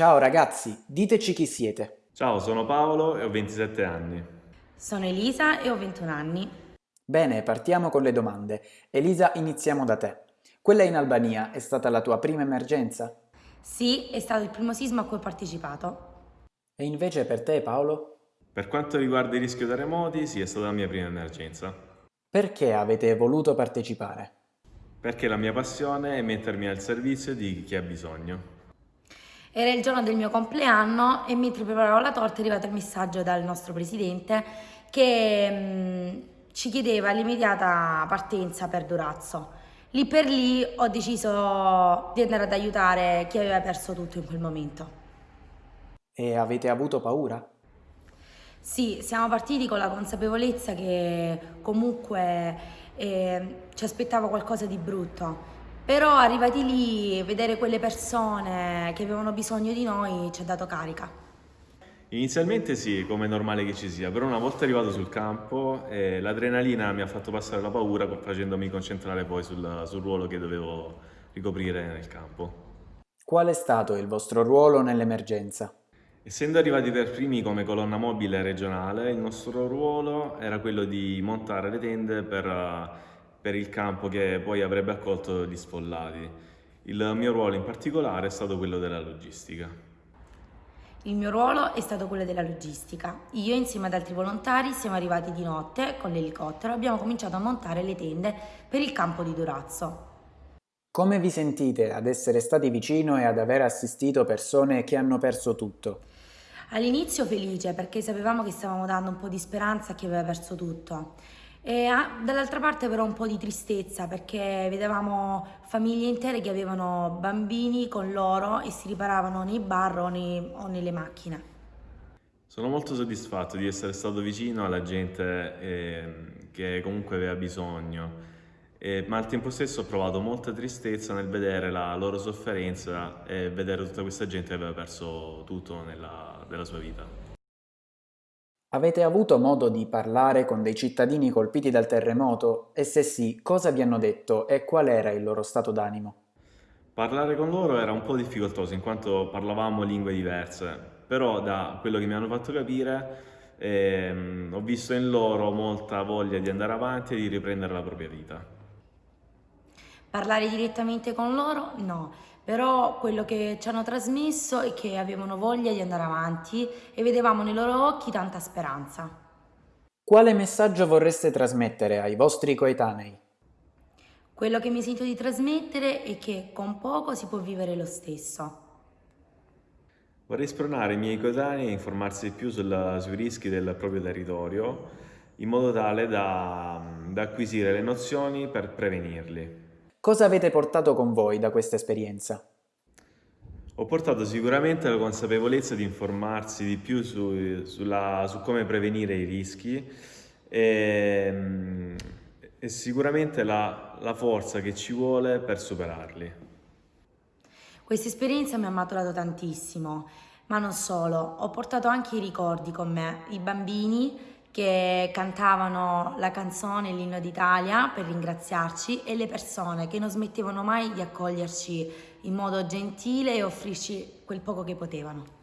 Ciao ragazzi, diteci chi siete. Ciao, sono Paolo e ho 27 anni. Sono Elisa e ho 21 anni. Bene, partiamo con le domande. Elisa, iniziamo da te. Quella in Albania è stata la tua prima emergenza? Sì, è stato il primo sisma a cui ho partecipato. E invece per te, Paolo? Per quanto riguarda il rischio terremoti, sì, è stata la mia prima emergenza. Perché avete voluto partecipare? Perché la mia passione è mettermi al servizio di chi ha bisogno. Era il giorno del mio compleanno e mentre preparavo la torta è arrivato il messaggio dal nostro presidente che mh, ci chiedeva l'immediata partenza per Durazzo. Lì per lì ho deciso di andare ad aiutare chi aveva perso tutto in quel momento. E avete avuto paura? Sì, siamo partiti con la consapevolezza che comunque eh, ci aspettava qualcosa di brutto, però arrivati lì, vedere quelle persone che avevano bisogno di noi ci ha dato carica. Inizialmente sì, come è normale che ci sia, però una volta arrivato sul campo eh, l'adrenalina mi ha fatto passare la paura facendomi concentrare poi sul, sul ruolo che dovevo ricoprire nel campo. Qual è stato il vostro ruolo nell'emergenza? Essendo arrivati per primi come colonna mobile regionale, il nostro ruolo era quello di montare le tende per, per il campo che poi avrebbe accolto gli sfollati. Il mio ruolo in particolare è stato quello della logistica. Il mio ruolo è stato quello della logistica. Io insieme ad altri volontari siamo arrivati di notte con l'elicottero e abbiamo cominciato a montare le tende per il campo di Durazzo. Come vi sentite ad essere stati vicino e ad aver assistito persone che hanno perso tutto? All'inizio felice perché sapevamo che stavamo dando un po' di speranza a chi aveva perso tutto. E dall'altra parte però un po' di tristezza perché vedevamo famiglie intere che avevano bambini con loro e si riparavano nei bar o, nei, o nelle macchine. Sono molto soddisfatto di essere stato vicino alla gente eh, che comunque aveva bisogno, eh, ma al tempo stesso ho provato molta tristezza nel vedere la loro sofferenza e vedere tutta questa gente che aveva perso tutto nella, nella sua vita. Avete avuto modo di parlare con dei cittadini colpiti dal terremoto? E se sì, cosa vi hanno detto e qual era il loro stato d'animo? Parlare con loro era un po' difficoltoso in quanto parlavamo lingue diverse, però da quello che mi hanno fatto capire ehm, ho visto in loro molta voglia di andare avanti e di riprendere la propria vita. Parlare direttamente con loro? No, però quello che ci hanno trasmesso è che avevano voglia di andare avanti e vedevamo nei loro occhi tanta speranza. Quale messaggio vorreste trasmettere ai vostri coetanei? Quello che mi sento di trasmettere è che con poco si può vivere lo stesso. Vorrei spronare i miei coetanei a informarsi di più sulla, sui rischi del proprio territorio in modo tale da, da acquisire le nozioni per prevenirli. Cosa avete portato con voi da questa esperienza? Ho portato sicuramente la consapevolezza di informarsi di più su, sulla, su come prevenire i rischi e, e sicuramente la, la forza che ci vuole per superarli. Questa esperienza mi ha maturato tantissimo, ma non solo, ho portato anche i ricordi con me, i bambini che cantavano la canzone, l'inno d'Italia per ringraziarci e le persone che non smettevano mai di accoglierci in modo gentile e offrirci quel poco che potevano.